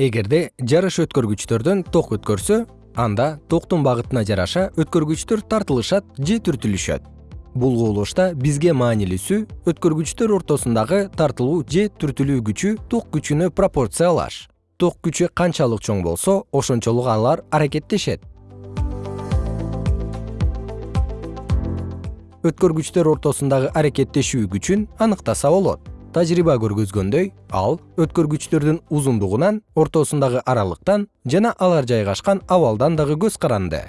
эгерде жарыш өткөргүчтөрдөн ток өткөрсө анда токтун багытына жараша өткөргүчтөр тартылышат же түртүлүшөт. Бул кубулушта бизге маанилүүсү өткөргүчтөр ортосундагы тартылуу же түртүлүү күчү ток күчүнө пропорциялаш. Ток күчү канчалык чоң болсо ошончолук алар аракеттешет. Өткөргүчтөр ортосундагы аракеттешүү күчүн аныктаса болот тажрыйба көргөзгөндөй ал өткөргүчтөрдүн узундугунан ортосундагы аралыктан жана алар жайгашкан абалдан дагы көз каранды